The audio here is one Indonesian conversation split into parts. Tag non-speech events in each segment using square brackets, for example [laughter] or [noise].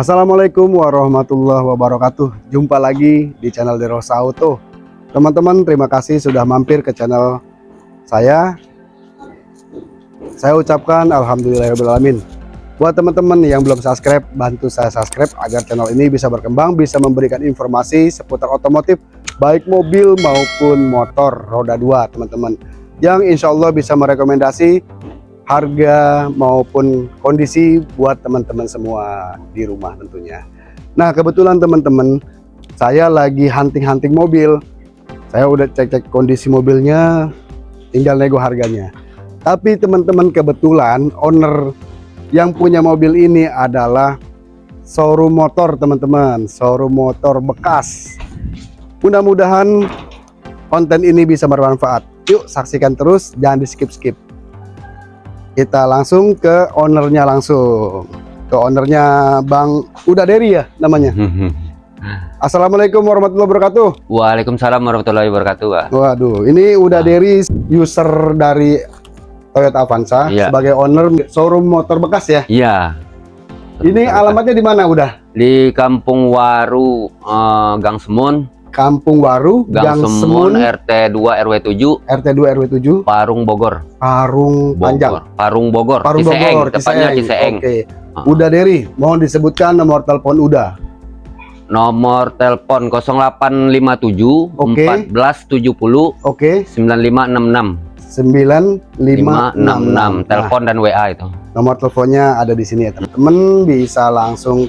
Assalamualaikum warahmatullahi wabarakatuh. Jumpa lagi di channel Derosa Auto Teman-teman terima kasih sudah mampir ke channel saya. Saya ucapkan Alhamdulillahirrahmanirrahim Buat teman-teman yang belum subscribe Bantu saya subscribe agar channel ini bisa berkembang Bisa memberikan informasi seputar otomotif Baik mobil maupun motor roda 2 teman-teman. Yang insya Allah bisa merekomendasi harga maupun kondisi buat teman-teman semua di rumah tentunya. Nah kebetulan teman-teman saya lagi hunting-hunting mobil. Saya udah cek-cek kondisi mobilnya, tinggal nego harganya. Tapi teman-teman kebetulan owner yang punya mobil ini adalah showroom motor teman-teman, showroom motor bekas. Mudah-mudahan konten ini bisa bermanfaat. Yuk saksikan terus, jangan di skip-skip kita langsung ke ownernya langsung. Ke ownernya Bang Uda Deri ya namanya. [laughs] Assalamualaikum warahmatullahi wabarakatuh. Waalaikumsalam warahmatullahi wabarakatuh Pak. Waduh ini Uda Deri user dari Toyota Avanza Iya. sebagai owner showroom motor bekas ya? Iya. Ini alamatnya di mana udah di Kampung Waru eh, Gang Semun Kampung Waru Gang, Gang Semun, Semun RT 2 RW 7 RT 2 RW 7 Parung Bogor. Parung Panjang. Bogor Parung Bogor Parung Ciseeng, Bogor tepatnya Ciseeng. Oke. Ah. Uda Deri mohon disebutkan nomor telepon Uda. Nomor telepon 0857 Oke. 1470 Oke. 9566 9566 566 telepon dan WA itu. Nomor teleponnya ada di sini ya teman-teman bisa langsung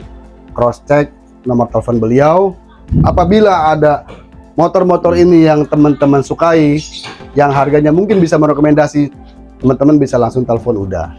cross check nomor telepon beliau apabila ada motor-motor ini yang teman-teman sukai yang harganya mungkin bisa merekomendasi teman-teman bisa langsung telepon udah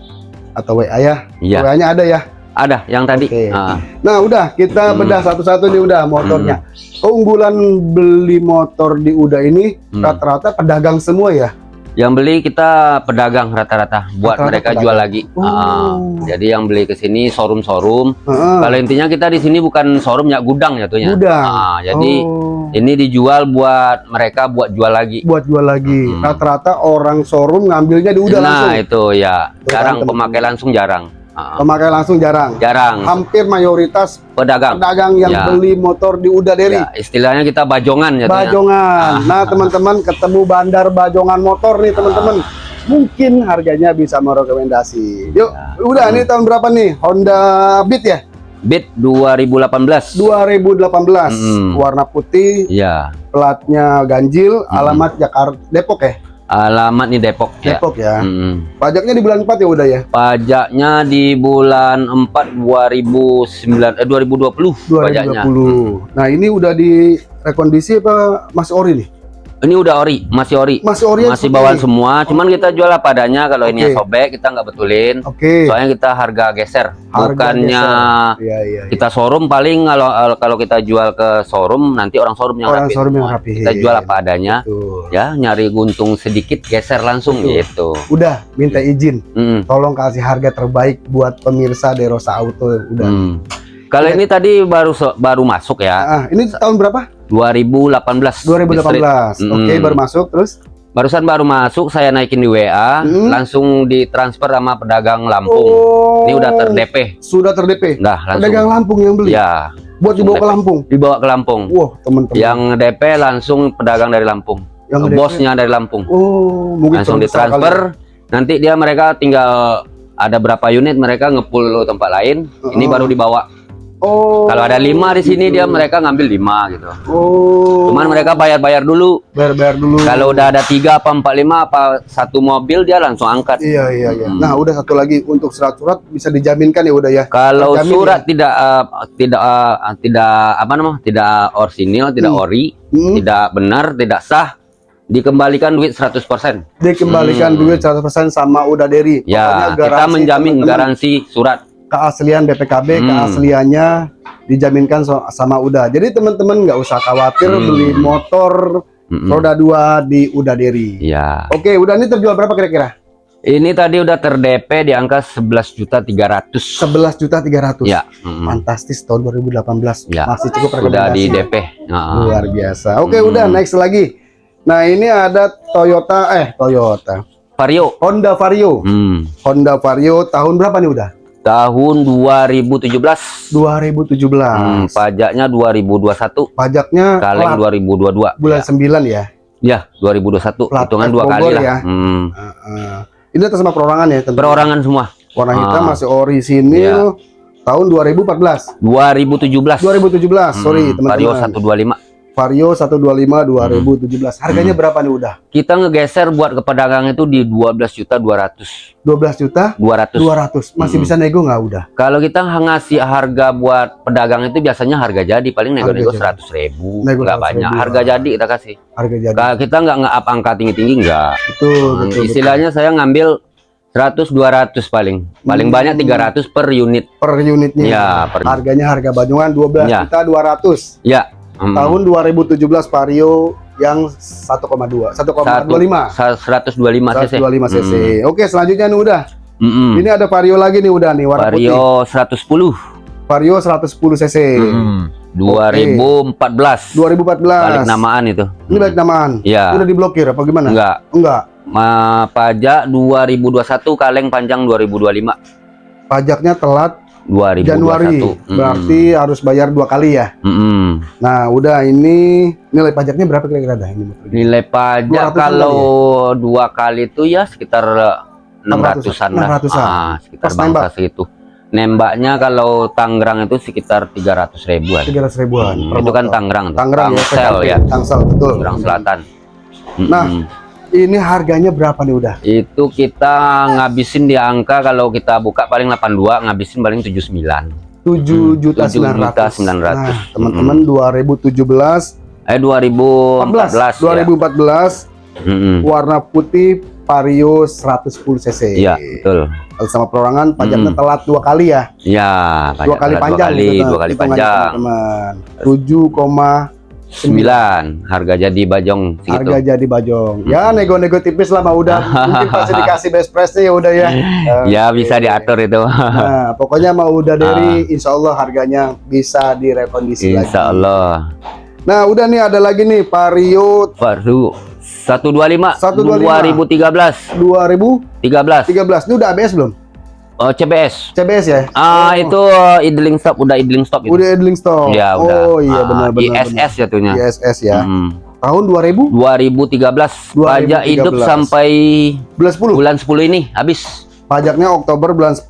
atau WA ya. Iya. WA nya ada ya? Ada yang tadi. Oke. Ah, nah udah kita Hmm. bedah satu-satu nih udah motornya. Keunggulan beli motor di udah ini Hmm. rata-rata pedagang semua ya yang beli kita pedagang rata-rata buat Rata-rata mereka pedagang. jual lagi Oh. Ah, jadi yang beli ke sini showroom-showroom Heeh. Kalau intinya kita di sini bukan showroom ya gudang ya tuhnya. Gudang. Ah, jadi Oh. ini dijual buat mereka buat jual lagi. buat jual lagi. Hmm. Rata-rata orang showroom ngambilnya di udah nah langsung. itu ya jarang pemakai langsung jarang. Ah, Pemakai langsung jarang. jarang Hampir mayoritas pedagang. pedagang yang Ya. beli motor di Uda Deri. Ya, istilahnya kita bajongan ya. Bajongan. Ah. Nah, teman-teman ketemu bandar Bajongan motor nih, teman-teman. Mungkin harganya bisa merekomendasi. Yuk, Ya. udah ini tahun berapa nih? Honda Beat ya? Beat 2018. 2018. Hmm. Warna putih, Iya. platnya ganjil, Hmm. alamat Jakarta Depok ya? Alamat nih Depok ya. Depok ya. Mm. Pajaknya di bulan 4 ya udah ya? Pajaknya di bulan 4 2009 eh 2020 pajaknya. 2020. Nah, ini udah di rekondisi apa masih ori nih? Ini udah ori, masih ori. Masih ori masih bawaan semua cuman kita jual apa adanya kalau ini Oke. sobek kita nggak betulin Oke. soalnya kita harga geser Harga bukannya geser. Iya, iya. iya. kita showroom paling kalau kalau kita jual ke showroom nanti orang showroom yang Orang rapih showroom yang rapihin. kita jual apa adanya Tuh. ya nyari guntung sedikit geser langsung Betul. gitu Udah minta izin, Mm, tolong kasih harga terbaik buat pemirsa Derosa Auto udah. mm. kalau Iya. ini tadi baru baru masuk ya Ah, ini tahun berapa? 2018 2018. Di street. Oke, Mm. baru masuk terus. barusan baru masuk saya naikin di WA Mm. langsung ditransfer sama pedagang Lampung Oh. ini udah ter DP Sudah ter-DP. Nah, langsung. Pedagang Lampung yang beli. Ya, buat dibawa ke DP. Lampung. dibawa ke Lampung. Wah, teman-teman. Yang DP langsung pedagang dari Lampung. Yang DP. Bosnya dari Lampung. Oh, mungkin Langsung ditransfer. kali. Nanti dia mereka tinggal ada berapa unit mereka ngepul tempat lain. Ini Oh. baru dibawa. Oh. Kalau ada lima di sini gitu. dia mereka ngambil lima gitu. Oh. Cuman mereka bayar-bayar dulu. bayar-bayar dulu. Kalau udah ada tiga apa empat lima apa satu mobil dia langsung angkat. Iya iya iya. Hmm. Nah udah satu lagi untuk surat-surat bisa dijaminkan ya udah ya. Kalau Terjamin surat tidak uh, tidak uh, tidak apa namanya tidak orsinil, tidak Hmm. ori, Hmm. tidak benar, tidak sah, dikembalikan duit 100%. Dikembalikan Hmm. duit 100% sama udah Deri. Ya, Pokoknya kita menjamin garansi surat. Keaslian BPKB, Hmm. keasliannya dijaminkan so- sama Uda. Jadi teman-teman nggak usah khawatir Hmm. beli motor Mm-mm. roda dua di Uda Deri. Ya. Oke, udah ini terjual berapa kira-kira? Ini tadi udah ter-DP di angka 11 juta 300. 11 juta 300. Ya. mm-mm. Fantastis tahun 2018. Ya. Masih cukup Udah di DP. Luar biasa. Oke, Hmm. udah next lagi. Nah, ini ada Toyota eh Toyota. Vario. Honda Vario. Hmm. Honda Vario tahun berapa nih udah? Tahun 2017 2017. Hmm, pajaknya 2021 Pajaknya kaleng plat 2022 bulan ya. 9 ya. ya 2021 Plat hitungan dua kali Bogor lah ya. Hmm, Heeh. ini atas nama perorangan ya, tentu. perorangan semua Warna hitam Ah. masih orisinil tahun 2014. 2017 2017, sorry Hmm, Vario teman-teman. 125 Vario 125 2017. Harganya berapa nih udah? kita ngegeser buat ke pedagang itu di 12 juta 200 12 juta 200 200. Masih Hmm. bisa nego nggak udah? kalau kita ngasih harga buat pedagang itu biasanya harga jadi paling nego-nego Harga 100 ribu Nego nggak 100.000. banyak harga jadi kita kasih Harga jadi. Ka- kita nggak nge-up angka tinggi-tinggi nggak Betul, Hmm, betul, istilahnya saya ngambil 100 200 paling paling Hmm. banyak 300 per unit betul. per unitnya. Ya, per- Harganya harga Banyuwan 12 Ya. juta 200. ya hmm. Tahun 2017 Vario yang 1,2, 1,25. Sa- 125 cc 125 cc. Hmm. Oke, selanjutnya nih udah. Mm-mm. Ini ada Vario lagi nih udah nih warna putih. Vario 110 Vario 110 cc. Mm-mm. 2014 2014. balik namaan itu Ini balik namaan. Iya. Udah diblokir apa gimana? enggak Enggak. Ma, pajak 2021 kaleng panjang 2025 Pajaknya telat 2021 Januari. Mm-mm. Berarti harus bayar dua kali ya. Mm-mm. Nah, udah ini nilai pajaknya berapa kira-kira dah ini? nilai pajak 200-an kalau dua kali itu ya sekitar 600-an. 600-an lah 600-an. ah, sekitar Pas bangsa nembak? segitu nembaknya kalau Tangerang itu sekitar 300 ribuan 300 ribuan. Hmm, itu kan. Tangerang. Tangerang ya, Tangsel ya Tangsel betul. Tangerang Selatan Nah. Ini harganya berapa nih udah? itu kita ngabisin di angka kalau kita buka paling 82 ngabisin paling 79 7 juta 7 sembilan juta ratus. 900. Nah, teman-teman 2017 eh 2014 14 ya. 2014 Mm-mm. warna putih Vario 110 cc. Iya betul Kalau sama perorangan pajaknya Hmm. telat dua kali ya. ya Dua kali panjang. dua kali, gitu, dua kali hitungannya, panjang Teman-teman. 7, 9 harga jadi bajong segitu harga jadi bajong. Ya nego-nego tipis lah mah udah. [laughs] Mungkin pasti dikasih best price ya udah ya. ya Oke. bisa diatur itu Nah, pokoknya mau udah dari insya Allah harganya bisa direkondisi lagi. Insya Allah Nah, udah nih ada lagi nih Vario Baru 125 125. 2013 2013. 13 Ini udah ABS belum? Oh CBS CBS ya? ah Oh, itu uh, idling stop udah idling stop itu udah idling stop. ya udah Oh iya Ah, benar benar. ISS jatuhnya. ISS ya. Hmm. Tahun 2000 2013 pajak 2013. hidup sampai bulan 10. bulan 10 ini habis Pajaknya Oktober bulan 10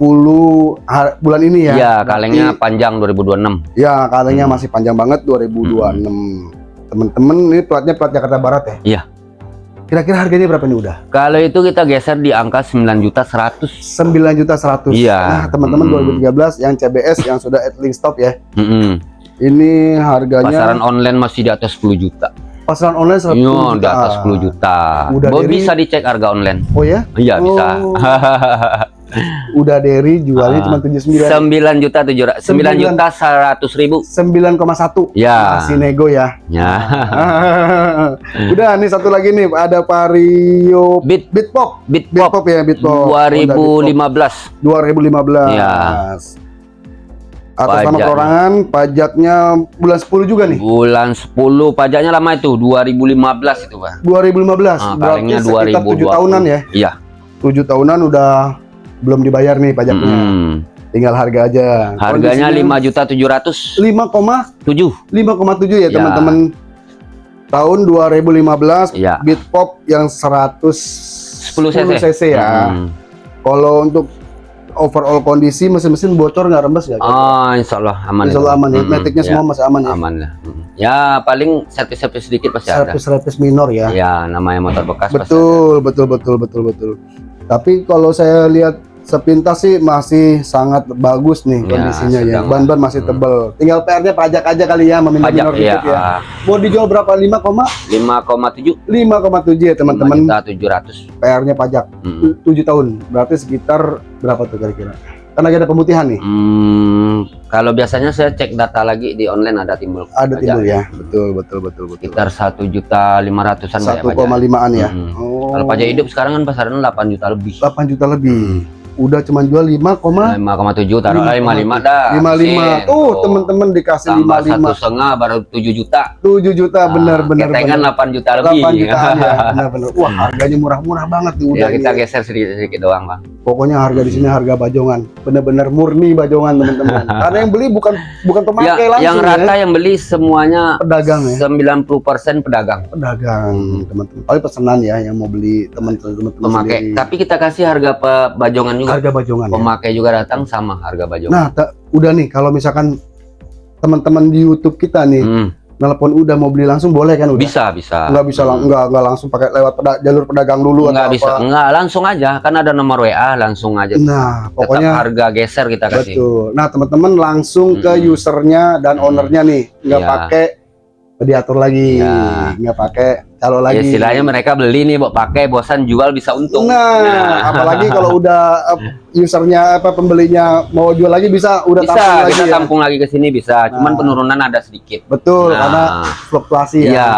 har- bulan ini ya. ya Berarti- kalengnya panjang 2026 Ya, kalengnya Hmm. masih panjang banget 2026. Temen-temen ini platnya plat Jakarta Barat ya? Iya. Kira-kira harganya berapa nih udah? kalau itu kita geser di angka 9 juta 100 9 juta 100. Iya. Nah, teman-teman Hmm. 2013 yang CBS yang sudah idling stop ya. Mm-mm. Ini harganya pasaran online masih di atas 10 juta pasaran online 110 Yo, juta. di atas 10 juta Udah dari- bisa dicek harga online Oh ya? iya bisa Oh. [laughs] Udah dari jualnya Ah. cuma 79 9 juta 7 9 Sembilan. juta 100 ribu 9,1. ya Masih nego ya. ya [laughs] Udah nih satu lagi nih ada Vario Beat Bitpop. Beat Bitpop Pop ya Bitpop. Honda Beat 2015 Pop. 2015. Ya. Atas nama Pajaknya. perorangan pajaknya bulan 10 juga nih. bulan 10 pajaknya lama itu 2015 itu Pak 2015. Ah, Berarti sekitar 7 tahunan ya. iya 7 tahunan udah belum dibayar nih pajaknya. Mm. Tinggal harga aja. harganya 5 juta 700 5,7 7 ya Ya. teman-teman. Tahun 2015 ya Bitpop yang 110 10 cc, cc ya. Mm. Kalau untuk overall kondisi mesin-mesin bocor nggak rembes nggak? Oh, insya Allah aman. Insya Allah aman ya. Ya, semua masih aman ya. aman lah. Ya paling servis-servis sedikit pasti ada. Servis-servis minor ya. Ya namanya motor bekas pasti betul, betul, betul, betul, betul. Tapi kalau saya lihat sepintas sih masih sangat bagus nih Ya, kondisinya ya. Ban-ban masih Hmm. tebel. Tinggal PR-nya pajak aja kali ya, ada. meminor Pajak minor ya, dikit ya. Mau dijual berapa? 5, 5,7 5,7 ya teman-teman. juta 700. PR-nya pajak Mm. 7 tahun. Berarti sekitar berapa tuh kira-kira? Kan lagi ada pemutihan nih. Hmm, kalau biasanya saya cek data lagi di online ada timbul. Ada pajak. timbul ya. Betul, betul, betul, betul. Sekitar satu juta lima ratusan kayak pajak. 1,5an ya. Mm. Oh. Kalau pajak hidup sekarang kan pasaran 8 juta lebih. 8 juta lebih. Udah cuman jual 5, 5,7 taruh lah 55 dah. 55. Tuh, teman-teman dikasih tambah satu 55. setengah baru 7 juta. 7 juta benar benar Ah, Ketengan benar. 8 juta lebih. 8 jutaan ya. [laughs] Benar benar. Wah, harganya murah-murah banget nih udah. ya kita nih. geser sedikit sedikit doang bang Pokoknya harga di sini harga bajongan, bener-bener murni bajongan teman-teman. [laughs] Karena yang beli bukan bukan Ya, pemakai langsung yang rata ya, yang beli semuanya pedagang ya, 90% pedagang pedagang teman-teman. Tapi pesanan ya yang mau beli teman-teman pemakai. sendiri. Tapi kita kasih harga pe- bajongan juga. harga bajongan. ya. Pemakai juga datang sama harga bajongan. Nah, udah nih kalau misalkan teman-teman di YouTube kita nih Hmm, nelpon udah mau beli langsung boleh kan udah? bisa, bisa. Nggak bisa lang- nggak nggak langsung pakai lewat peda- jalur pedagang dulu Nggak atau bisa. apa. Enggak, langsung aja. Kan ada nomor WA, langsung aja. Nah, Tetap pokoknya harga geser kita kasih. betul. Nah, teman-teman langsung ke Mm-mm. usernya dan Mm. ownernya nih, nggak Iya. pakai diatur lagi, Iya. nggak pakai calo Ya, lagi. istilahnya mereka beli nih, Bok, pakai bosan jual bisa untung. Nah, apalagi kalau [laughs] udah eh, usernya apa pembelinya mau jual lagi bisa udah bisa tampung lagi kita ya. tampung lagi ke sini bisa. Cuman Nah. penurunan ada sedikit. Betul, Nah. karena fluktuasi ya. Iya.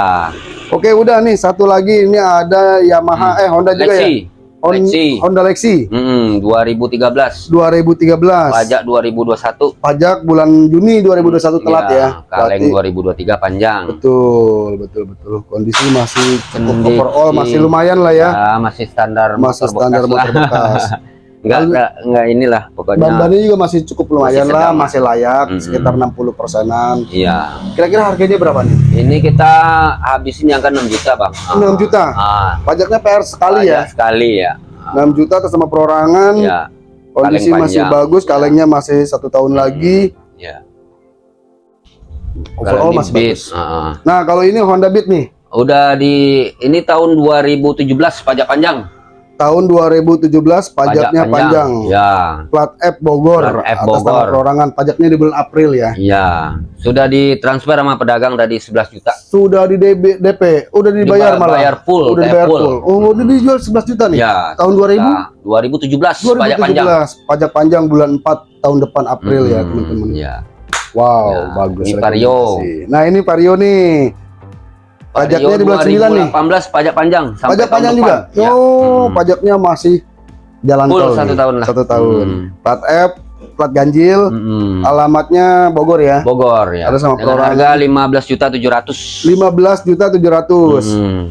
Oke, udah nih satu lagi ini ada Yamaha eh Honda juga ya. Hmm. Lexi. Hon- Lexi. Honda Lexi Hmm, 2013. 2013. Pajak 2021. Pajak bulan Juni 2021 telat Iya, ya. Kaleng Berarti- 2023 panjang. Betul, betul, betul. Kondisi masih cukup overall masih lumayan lah ya. Ya, masih standar Masih motor standar bekas motor bekas. [laughs] Enggak, enggak, enggak inilah pokoknya. Ban-bannya juga masih cukup lumayan Masih lah, sedang. masih layak, Mm-mm. sekitar 60 persenan. Iya. Kira-kira harganya berapa nih? Ini kita habisin yang kan 6 juta, Bang. 6 juta. Ah, Pajaknya PR sekali pajak ya. Sekali ya. 6 juta atas sama perorangan. Ya, Kondisi kaleng masih panjang. bagus, kalengnya masih satu tahun Hmm. lagi. ya. Overall masih Beat, bagus. ah. Nah, kalau ini Honda Beat nih, Udah di ini tahun 2017 pajak panjang. Tahun 2017 pajaknya panjang. Ya. Plat F Bogor, Plat F atas nama Bogor. perorangan. Pajaknya di bulan April ya. Iya. Sudah ditransfer sama pedagang tadi 11 juta. Sudah di DB, DP, udah dibayar Diba- malah. bayar full, udah dibayar full. full. Oh, udah dijual 11 juta nih. Ya. Tahun 2000? Nah, 2017 pajak panjang. 2017 pajak panjang bulan 4 tahun depan April ya, Hmm, teman-teman. Ya. Wow, Ya, bagus. ini Vario. Nah, ini Vario nih. Pajaknya di bulan 9 nih. 2018 pajak panjang sampai Pajak panjang depan. juga. Ya. Oh, Hmm. pajaknya masih jalan Full tol. satu tahun lah. Satu tahun. Hmm. Plat F, plat ganjil, Mm-mm. alamatnya Bogor ya. Bogor ya. Ada sama Dengan harga 15 juta 700. 15 juta 700. Hmm.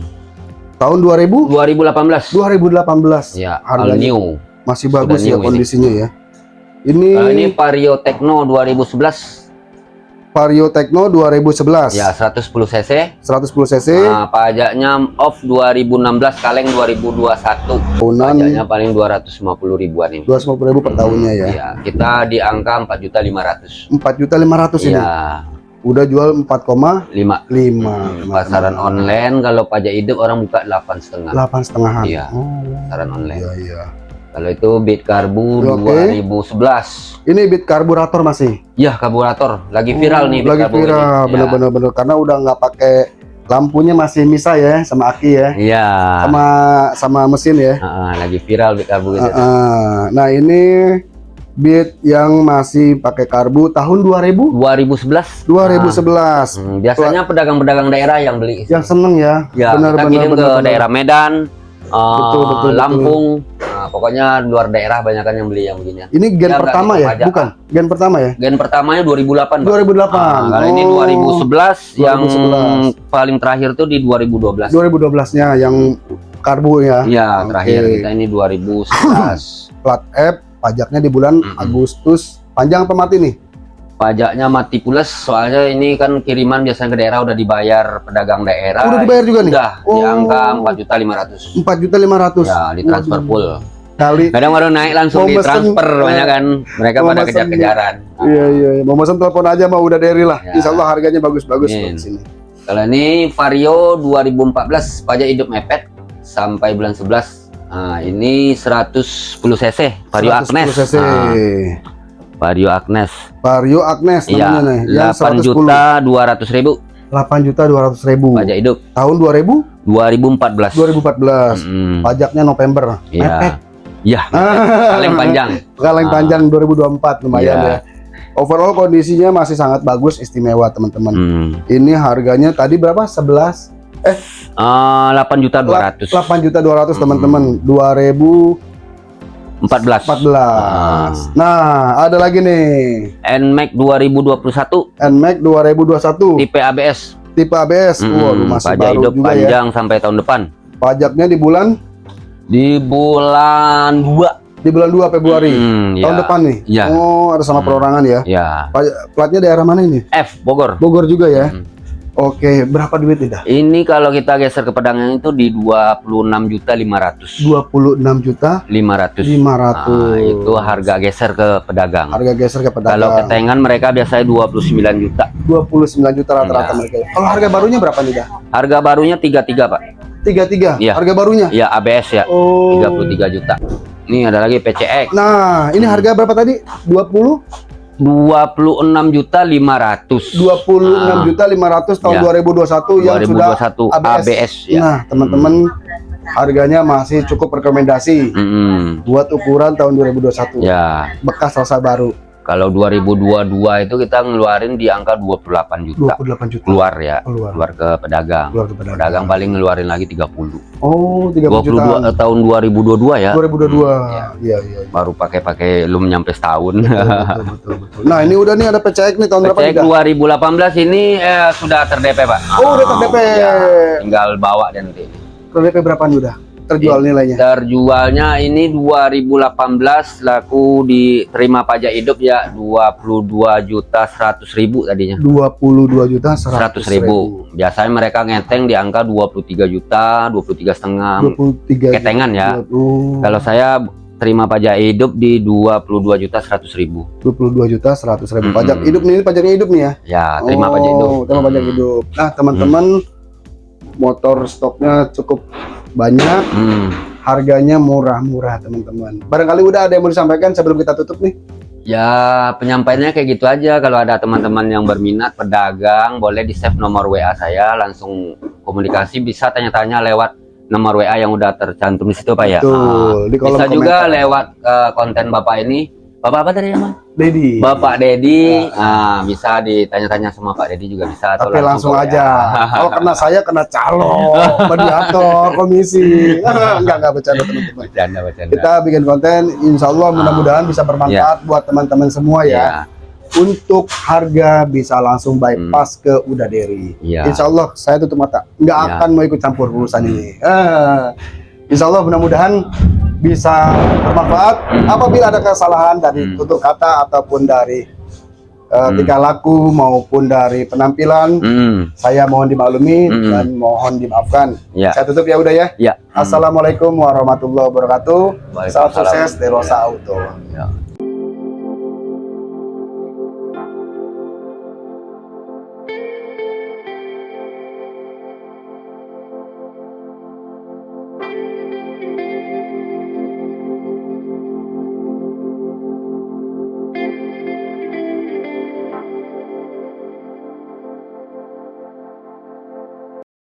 Tahun 2000 2018. 2018. Ya, Harganya new. masih Sudah bagus ya new ini. kondisinya ya. Ini, Kalau ini Vario Tekno 2011 Vario Tekno 2011. ya 110 cc. 110 cc. Nah, pajaknya off 2016 kaleng 2021. tahunan Pajaknya paling 250 ribuan ini. 250 ribu per tahunnya ya. Iya, kita di angka 4 juta 500. 4 juta 500 ini. Iya, Udah jual 4,5. 5 pasaran online kalau pajak hidup orang buka 8 setengah 8 setengahan. Iya. Oh, pasaran online. iya iya. Kalau itu Bit Karbu Oke. 2011. Ini bit karburator masih. Ya, karburator lagi viral nih Bit Oh, Lagi viral, Ya. bener-bener bener karena udah nggak pakai lampunya masih misa ya sama aki ya. Iya. Sama sama mesin ya. Ah, lagi viral Bit Karbu. Ah, ah. Nah, ini bit yang masih pakai karbu tahun 2000 2011. 2011. Hmm, biasanya pedagang-pedagang daerah yang beli. Yang seneng ya. Ya, benar kita benar kirim benar. ke benar. daerah Medan, uh, Betul, betul, betul. Nah, pokoknya luar daerah banyak kan yang beli yang beginian. Ini gen Ya, pertama ya? pajak. Bukan. Gen pertama ya? Gen pertamanya 2008, Bang. 2008. Nah, kalau ini Oh, 2011, yang 2011. paling terakhir tuh di 2012. 2012-nya yang karbu ya. Iya, Oke. terakhir kita ini 2011. [clears throat] Plat F, pajaknya di bulan Mm-mm. Agustus. Panjang apa mati nih? Pajaknya mati plus, soalnya ini kan kiriman biasanya ke daerah udah dibayar pedagang daerah. Udah dibayar juga nih? Udah, di Oh. angka 4 juta 500. 4 juta 500. Ya, ditransfer Waduh. full. Kali. Kadang baru naik langsung Mau mesen, ditransfer eh, banyak kan. Mereka mau pada kejar-kejaran. Iya iya, iya. mau pesan telepon aja mah udah dari lah. Ya. Insya Allah harganya bagus-bagus di sini. Kalau ini Vario 2014 pajak hidup mepet sampai bulan 11. Nah, ini 110 cc Vario 110 Agnes. cc. Nah, Vario Agnes. Vario Agnes Iya, namanya nih. Yang 8 110. juta 200 ribu 8 juta 200 ribu. pajak hidup Tahun 2000? 2014. 2014. Mm, Pajaknya November. Mepet. Iya. Kaleng panjang. [laughs] Kaleng Ah. panjang 2024 lumayan Iya. ya. Overall kondisinya masih sangat bagus, istimewa teman-teman. Hmm. Ini harganya tadi berapa? 11 Ah, 8 juta 200. 8 juta 200 Hmm. teman-teman. 2014. 14. Nah, ada lagi nih. NMAX 2021 NMAX 2021 tipe ABS. tipe ABS. Mm, Waduh, masih pajak baru hidup juga ya. panjang sampai tahun depan. Pajaknya di bulan Di bulan 2 Di bulan 2 Februari. Hmm, Tahun ya. depan nih. Iya. Oh, ada sama Hmm. perorangan ya. Ya. Platnya daerah mana ini? F Bogor. Bogor juga ya. Hmm. Oke, berapa duit nih dah? Ini kalau kita geser ke pedagang itu di 26 juta 500. 26 juta 500. 500. Nah, itu harga geser ke pedagang. Harga geser ke pedagang. Kalau ketengan mereka biasanya 29 juta. 29 juta rata-rata Iya. mereka. Kalau harga barunya berapa nih dah? Harga barunya 33, Pak. 33. Iya. Harga barunya. Ya ABS ya. Oh. 33 juta. Ini ada lagi PCX. Nah, ini harga berapa tadi? 20 26 juta 500. 26 Ah. juta 500 tahun Ya. 2021 yang sudah 2021 ABS. ABS, ya. Nah, teman-teman harganya masih cukup rekomendasi Mm-mm. buat ukuran tahun 2021. Ya, Bekas rasa baru kalau 2022 itu kita ngeluarin di angka 28 juta 28 juta. keluar ya, Keluar. keluar ke pedagang. Keluar ke pedagang. Pedagang paling ngeluarin lagi 30. Oh, 30 juta. 22 eh, tahun 2022 ya. 2022. Iya. Iya, iya. iya. Baru pakai-pakai belum nyampe setahun. Betul, betul, [laughs] betul, betul. Nah, ini udah nih ada PCX nih tahun berapa nih? PCX Dah? 2018 ini eh, sudah terdp Pak. Oh, udah ter-DP. Ya, tinggal bawa dan nanti. PDP berapa nih udah? Terjual nilainya. Terjualnya ini 2018 laku diterima pajak hidup ya 22 juta 100 ribu tadinya. 22 juta 100 ribu. Biasanya mereka ngeteng di angka 23 juta, 23 setengah 23 ketengan ya. Oh, Kalau saya terima pajak hidup di 22 juta 100 ribu. 22 juta 100 ribu. Mm-mm. Pajak hidup nih, ini pajaknya hidup nih ya? Ya, terima pajak hidup. Oh, terima pajak Hmm. hidup. Nah, teman-teman, motor stoknya cukup banyak, Hmm. harganya murah-murah, teman-teman. Barangkali udah ada yang mau disampaikan sebelum kita tutup nih? Ya, penyampaiannya kayak gitu aja. Kalau ada teman-teman yang berminat pedagang, boleh di save nomor WA saya, langsung komunikasi bisa tanya-tanya lewat nomor WA yang udah tercantum di situ Pak ya. Betul, Ah, di kolom bisa juga komentar. lewat eh, konten Bapak ini. Bapak apa tadi namanya? Dedi. Bapak Dedi. Nah, bisa ditanya-tanya sama Pak Dedi juga bisa atau Tapi langsung WA. aja. Kalau kena saya kena calo, [laughs] mediator, komisi. [laughs] enggak enggak bercanda teman-teman. Bercanda, bercanda. Kita bikin konten, insya Allah mudah-mudahan bisa bermanfaat buat teman-teman semua ya. Ya, Untuk harga bisa langsung bypass ke Udaderi. ya. Insya Allah saya tutup mata, nggak Ya. akan mau ikut campur urusan ini. Eh, insya Allah mudah-mudahan bisa bermanfaat. Hmm. Apabila ada kesalahan dari Hmm. tutur kata ataupun dari eh, Hmm. tingkah laku maupun dari penampilan, Hmm, saya mohon dimaklumi Hmm. dan mohon dimaafkan. ya. Saya tutup ya udah ya. Ya. Assalamualaikum warahmatullahi wabarakatuh. Salam sukses dari Rosa Auto. Ya.